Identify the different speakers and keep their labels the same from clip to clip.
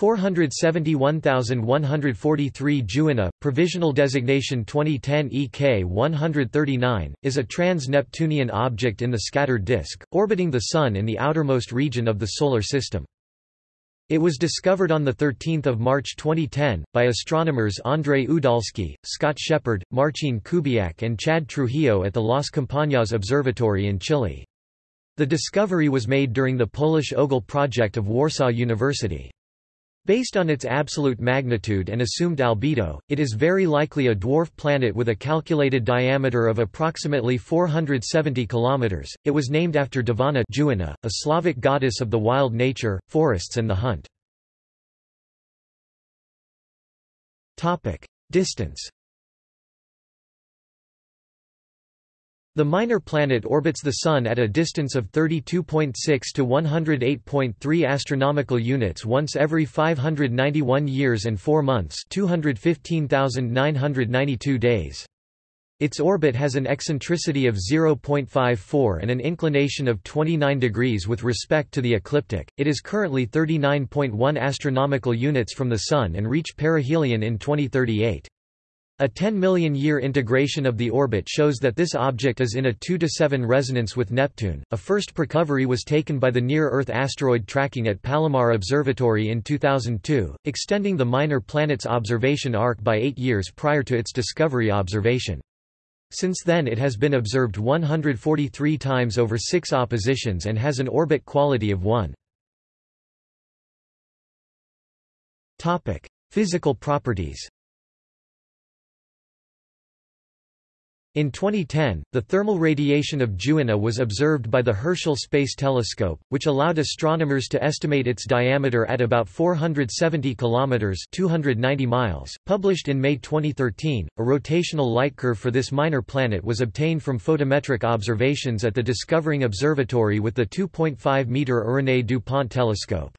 Speaker 1: 471143 Dziewanna, provisional designation 2010 EK 139, is a trans-Neptunian object in the scattered disk, orbiting the Sun in the outermost region of the Solar System. It was discovered on 13 March 2010, by astronomers Andrei Udalski, Scott Sheppard, Marcin Kubiak and Chad Trujillo at the Las Campanas Observatory in Chile. The discovery was made during the Polish OGLE project of Warsaw University. Based on its absolute magnitude and assumed albedo, it is very likely a dwarf planet with a calculated diameter of approximately 470 km. It was named after Divana Juina, a Slavic goddess of the wild nature, forests and the hunt. Distance The minor planet orbits the Sun at a distance of 32.6 to 108.3 astronomical units once every 591 years and 4 months 215,992 days. Its orbit has an eccentricity of 0.54 and an inclination of 29 degrees with respect to the ecliptic. It is currently 39.1 astronomical units from the Sun and reach perihelion in 2038. A 10 million year integration of the orbit shows that this object is in a 2 to 7 resonance with Neptune. A first precovery was taken by the Near Earth Asteroid Tracking at Palomar Observatory in 2002, extending the minor planet's observation arc by 8 years prior to its discovery observation. Since then it has been observed 143 times over 6 oppositions and has an orbit quality of 1. Topic: Physical properties. In 2010, the thermal radiation of Dziewanna was observed by the Herschel Space Telescope, which allowed astronomers to estimate its diameter at about 470 kilometers (290 miles). Published in May 2013, a rotational light curve for this minor planet was obtained from photometric observations at the Discovering Observatory with the 2.5 meter Irénée du Pont telescope.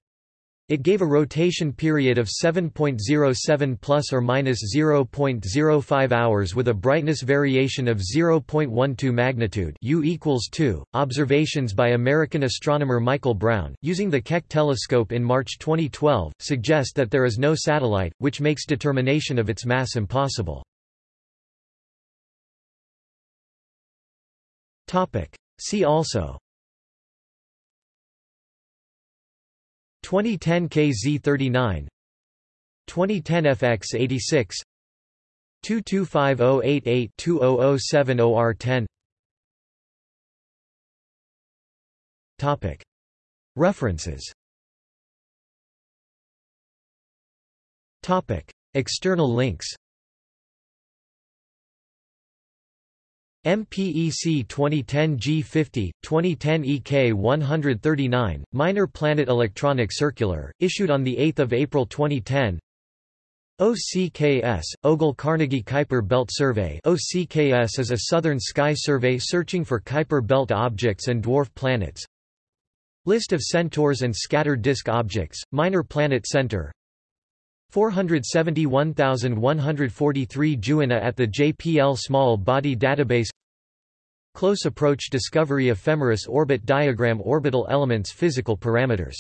Speaker 1: It gave a rotation period of 7.07 plus or minus 0.05 hours with a brightness variation of 0.12 magnitude U equals 2. Observations by American astronomer Michael Brown, using the Keck telescope in March 2012, suggest that there is no satellite, which makes determination of its mass impossible. See also 2010 KZ39 2010 FX86 225088-2007OR10 Topic. References. Topic. External links MPEC 2010 G50, 2010 EK 139, Minor Planet Electronic Circular, issued on 8 April 2010 OCKS, Ogle Carnegie Kuiper Belt Survey. OCKS is a southern sky survey searching for Kuiper Belt objects and dwarf planets. List of centaurs and scattered disk objects, Minor Planet Center 471,143 Dziewanna at the JPL Small Body Database. Close Approach Discovery Ephemeris Orbit Diagram Orbital Elements Physical Parameters